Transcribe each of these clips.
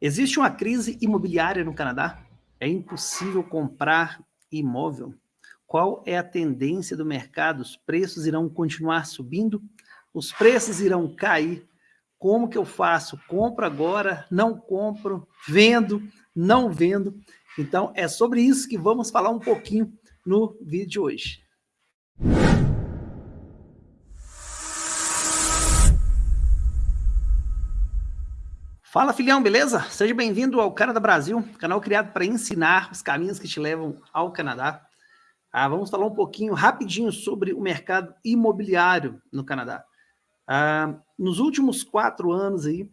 Existe uma crise imobiliária no Canadá? É impossível comprar imóvel? Qual é a tendência do mercado? Os preços irão continuar subindo? Os preços irão cair? Como que eu faço? Compro agora? Não compro? Vendo? Não vendo? Então, é sobre isso que vamos falar um pouquinho no vídeo de hoje. Fala filhão, beleza? Seja bem-vindo ao Canadá Brasil, canal criado para ensinar os caminhos que te levam ao Canadá. Ah, vamos falar um pouquinho, rapidinho, sobre o mercado imobiliário no Canadá. Ah, nos últimos quatro anos aí,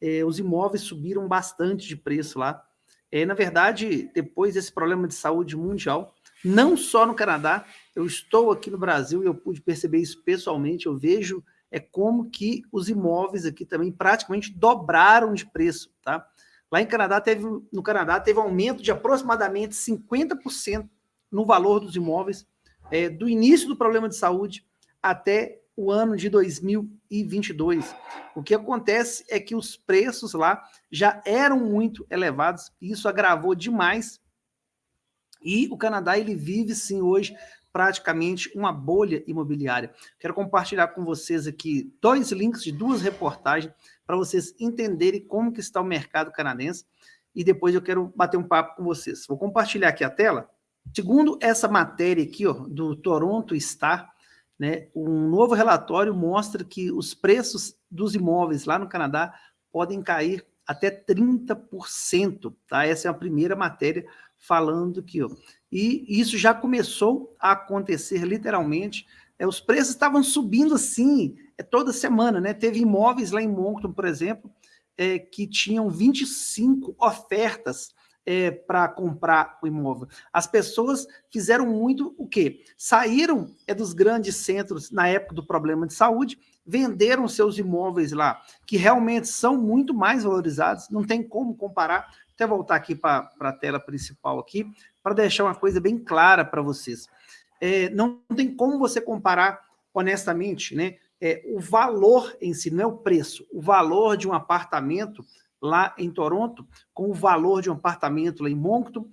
eh, os imóveis subiram bastante de preço lá. Eh, na verdade, depois desse problema de saúde mundial, não só no Canadá, eu estou aqui no Brasil e eu pude perceber isso pessoalmente, eu vejo é como que os imóveis aqui também praticamente dobraram de preço, tá? Lá em Canadá teve, no Canadá teve um aumento de aproximadamente 50% no valor dos imóveis é, do início do problema de saúde até o ano de 2022. O que acontece é que os preços lá já eram muito elevados, e isso agravou demais, e o Canadá ele vive sim hoje praticamente uma bolha imobiliária. Quero compartilhar com vocês aqui dois links de duas reportagens para vocês entenderem como que está o mercado canadense e depois eu quero bater um papo com vocês. Vou compartilhar aqui a tela. Segundo essa matéria aqui, ó, do Toronto Star, né, um novo relatório mostra que os preços dos imóveis lá no Canadá podem cair até 30%, tá? Essa é a primeira matéria falando aqui, ó. E isso já começou a acontecer literalmente. É, os preços estavam subindo assim é, toda semana, né? Teve imóveis lá em Moncton, por exemplo, é, que tinham 25 ofertas é, para comprar o imóvel. As pessoas fizeram muito o quê? Saíram é, dos grandes centros na época do problema de saúde, venderam seus imóveis lá, que realmente são muito mais valorizados, não tem como comparar até voltar aqui para a tela principal aqui, para deixar uma coisa bem clara para vocês. É, não tem como você comparar, honestamente, né, é, o valor em si, não é o preço, o valor de um apartamento lá em Toronto com o valor de um apartamento lá em Moncton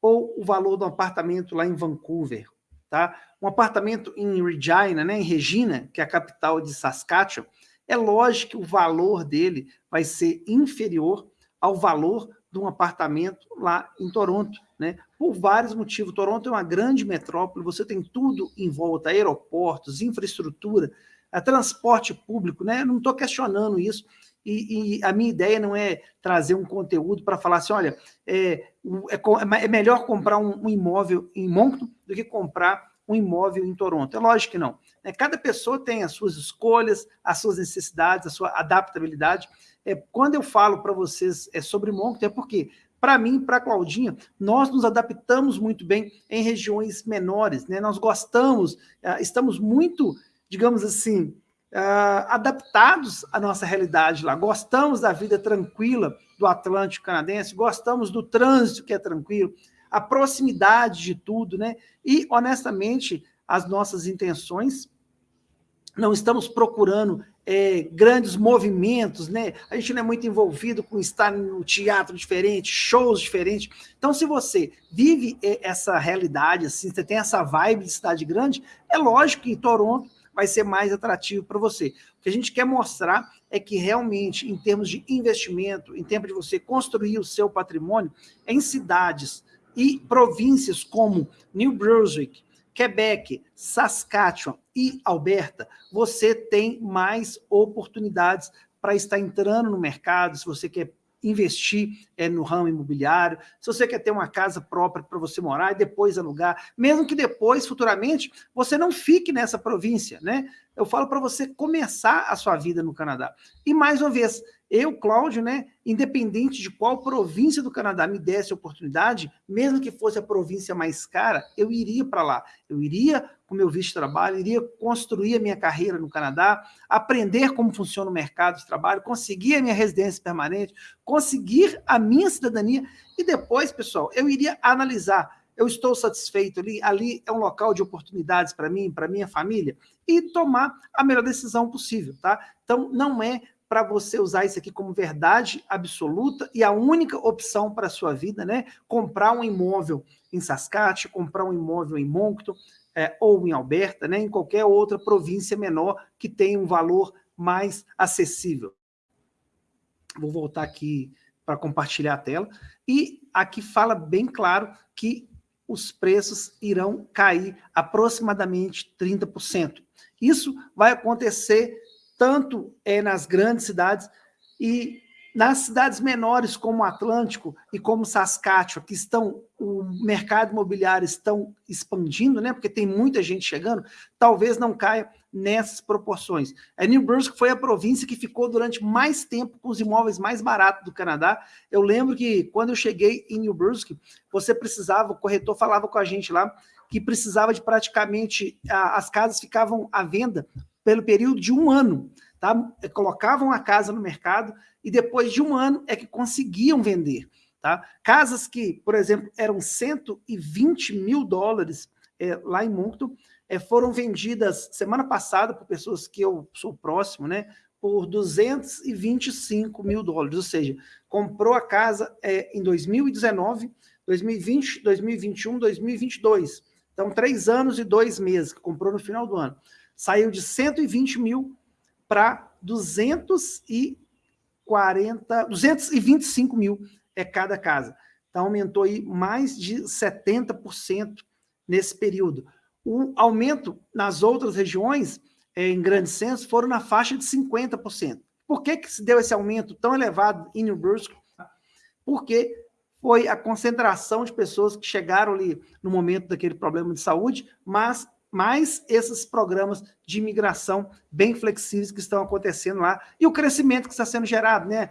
ou o valor de um apartamento lá em Vancouver, tá? Um apartamento em Regina, né, em Regina, que é a capital de Saskatchewan, é lógico que o valor dele vai ser inferior ao valor de um apartamento lá em Toronto, né? Por vários motivos. Toronto é uma grande metrópole, você tem tudo em volta, aeroportos, infraestrutura, a transporte público, né? Não estou questionando isso. E, e, a minha ideia não é trazer um conteúdo para falar assim, olha, é, é, é melhor comprar um, um, imóvel em Moncton do que comprar um imóvel em Toronto. É lógico que não. Né? Cada pessoa tem as suas escolhas, as suas necessidades, a sua adaptabilidade. É, quando eu falo para vocês é, sobre Moncton, é porque, para mim, para a Claudinha, nós nos adaptamos muito bem em regiões menores, né? nós gostamos, é, estamos muito, digamos assim, Uh, adaptados à nossa realidade lá. Gostamos da vida tranquila do Atlântico Canadense, gostamos do trânsito que é tranquilo, a proximidade de tudo, né? E, honestamente, as nossas intenções, não estamos procurando é, grandes movimentos, né? A gente não é muito envolvido com estar no teatro diferente, shows diferentes. Então, se você vive é, essa realidade, assim, você tem essa vibe de cidade grande, é lógico que Toronto vai ser mais atrativo para você. O que a gente quer mostrar é que realmente, em termos de investimento, em termos de você construir o seu patrimônio, em cidades e províncias como New Brunswick, Quebec, Saskatchewan e Alberta, você tem mais oportunidades para estar entrando no mercado, se você quer investir é, no ramo imobiliário, se você quer ter uma casa própria para você morar e depois alugar, mesmo que depois, futuramente, você não fique nessa província, né? Eu falo para você começar a sua vida no Canadá. E mais uma vez, eu, Cláudio, né, independente de qual província do Canadá me desse oportunidade, mesmo que fosse a província mais cara, eu iria para lá. Eu iria com meu visto de trabalho, iria construir a minha carreira no Canadá, aprender como funciona o mercado de trabalho, conseguir a minha residência permanente, conseguir a minha cidadania e depois, pessoal, eu iria analisar eu estou satisfeito ali, ali é um local de oportunidades para mim, para minha família, e tomar a melhor decisão possível, tá? Então, não é para você usar isso aqui como verdade absoluta e a única opção para a sua vida, né? Comprar um imóvel em Saskatchewan, comprar um imóvel em Moncton, é, ou em Alberta, né? Em qualquer outra província menor que tenha um valor mais acessível. Vou voltar aqui para compartilhar a tela. E aqui fala bem claro que os preços irão cair aproximadamente 30%. Isso vai acontecer tanto é, nas grandes cidades e nas cidades menores como Atlântico e como Saskatchewan, que estão, o mercado imobiliário estão expandindo, né, porque tem muita gente chegando, talvez não caia nessas proporções. A New Brunswick foi a província que ficou durante mais tempo com os imóveis mais baratos do Canadá. Eu lembro que quando eu cheguei em New Brunswick, você precisava, o corretor falava com a gente lá, que precisava de praticamente, as casas ficavam à venda pelo período de um ano. Tá? Colocavam a casa no mercado e depois de um ano é que conseguiam vender. Tá? Casas que, por exemplo, eram 120 mil dólares é, lá em Moncton, é, foram vendidas semana passada por pessoas que eu sou próximo, né? Por 225 mil dólares, ou seja, comprou a casa é, em 2019, 2020, 2021, 2022. Então, três anos e dois meses, que comprou no final do ano saiu de 120 mil para 240, 225 mil é cada casa. Então, aumentou aí mais de 70% nesse período. O aumento nas outras regiões, é, em grande senso, foram na faixa de 50%. Por que, que se deu esse aumento tão elevado em New Brunswick? Porque foi a concentração de pessoas que chegaram ali no momento daquele problema de saúde, mas mais esses programas de imigração bem flexíveis que estão acontecendo lá e o crescimento que está sendo gerado. Né?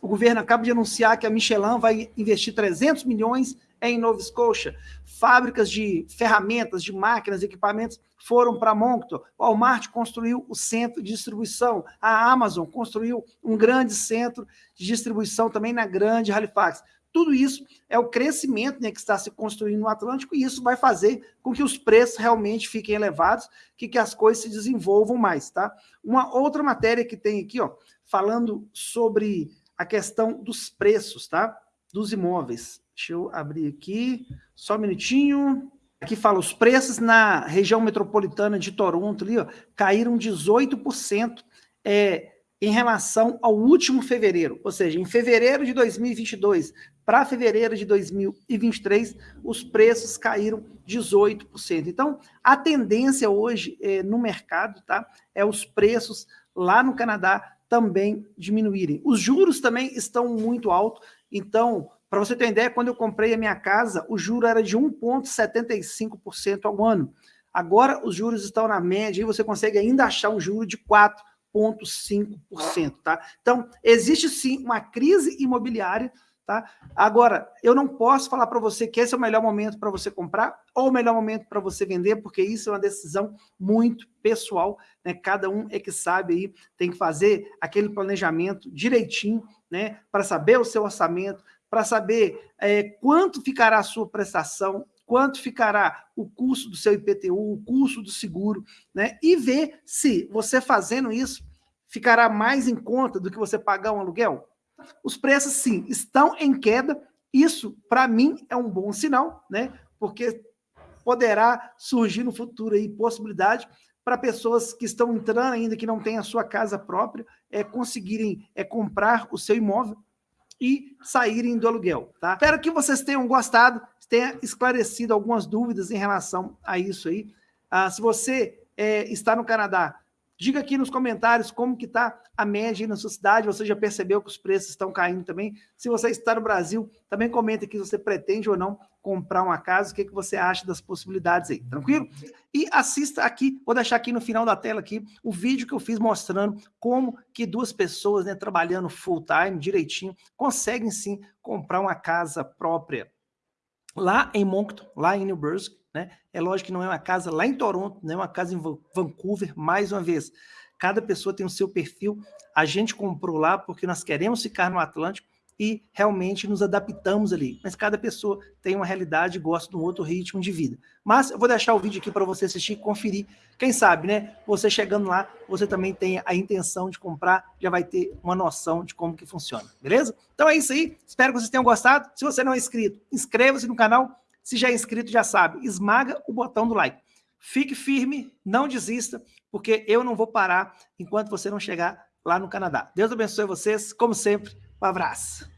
O governo acaba de anunciar que a Michelin vai investir 300 milhões em Nova Scotia. Fábricas de ferramentas, de máquinas, equipamentos foram para Moncton. O Walmart construiu o centro de distribuição. A Amazon construiu um grande centro de distribuição também na grande Halifax. Tudo isso é o crescimento né, que está se construindo no Atlântico e isso vai fazer com que os preços realmente fiquem elevados, que, que as coisas se desenvolvam mais, tá? Uma outra matéria que tem aqui, ó, falando sobre a questão dos preços, tá? Dos imóveis. Deixa eu abrir aqui, só um minutinho. Aqui fala, os preços na região metropolitana de Toronto ali, ó, caíram 18%. É, em relação ao último fevereiro, ou seja, em fevereiro de 2022 para fevereiro de 2023, os preços caíram 18%. Então, a tendência hoje é, no mercado tá, é os preços lá no Canadá também diminuírem. Os juros também estão muito altos, então, para você ter ideia, quando eu comprei a minha casa, o juro era de 1,75% ao ano. Agora, os juros estão na média e você consegue ainda achar um juro de 4,5%. Tá? Então, existe sim uma crise imobiliária Tá? Agora, eu não posso falar para você que esse é o melhor momento para você comprar ou o melhor momento para você vender, porque isso é uma decisão muito pessoal, né? Cada um é que sabe aí, tem que fazer aquele planejamento direitinho, né? Para saber o seu orçamento, para saber é, quanto ficará a sua prestação, quanto ficará o custo do seu IPTU, o custo do seguro, né? E ver se você fazendo isso ficará mais em conta do que você pagar um aluguel. Os preços, sim, estão em queda. Isso, para mim, é um bom sinal, né? Porque poderá surgir no futuro aí possibilidade para pessoas que estão entrando ainda, que não têm a sua casa própria, é, conseguirem é, comprar o seu imóvel e saírem do aluguel, tá? Espero que vocês tenham gostado, tenha esclarecido algumas dúvidas em relação a isso aí. Ah, se você é, está no Canadá, Diga aqui nos comentários como que está a média na sua cidade, você já percebeu que os preços estão caindo também. Se você está no Brasil, também comenta aqui se você pretende ou não comprar uma casa, o que, que você acha das possibilidades aí, tranquilo? E assista aqui, vou deixar aqui no final da tela aqui, o vídeo que eu fiz mostrando como que duas pessoas, né, trabalhando full time, direitinho, conseguem sim comprar uma casa própria lá em Moncton, lá em New Brunswick, né? É lógico que não é uma casa lá em Toronto, não é uma casa em Vancouver, mais uma vez. Cada pessoa tem o seu perfil. A gente comprou lá porque nós queremos ficar no Atlântico e realmente nos adaptamos ali. Mas cada pessoa tem uma realidade e gosta de um outro ritmo de vida. Mas eu vou deixar o vídeo aqui para você assistir e conferir. Quem sabe, né? Você chegando lá, você também tem a intenção de comprar, já vai ter uma noção de como que funciona, beleza? Então é isso aí. Espero que vocês tenham gostado. Se você não é inscrito, inscreva-se no canal. Se já é inscrito, já sabe, esmaga o botão do like. Fique firme, não desista, porque eu não vou parar enquanto você não chegar lá no Canadá. Deus abençoe vocês, como sempre. Um abraço.